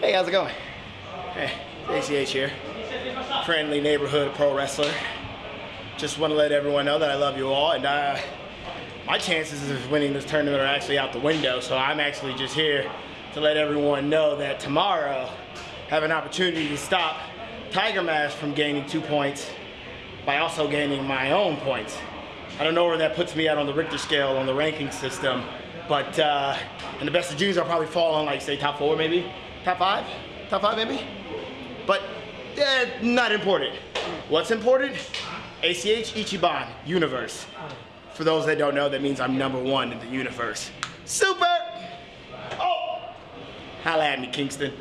Hey, how's it going? Hey, ACH here. Friendly neighborhood pro wrestler. Just want to let everyone know that I love you all, and uh, my chances of winning this tournament are actually out the window. So I'm actually just here to let everyone know that tomorrow I have an opportunity to stop Tiger Mask from gaining two points by also gaining my own points. I don't know where that puts me out on the Richter scale on the ranking system, but uh, in the best of Juniors, I'll probably fall on like say top four maybe, top five, top five maybe. But yeah, not important. What's important? ACH Ichiban Universe. For those that don't know, that means I'm number one in the universe. Super! Oh! Holla at me, Kingston.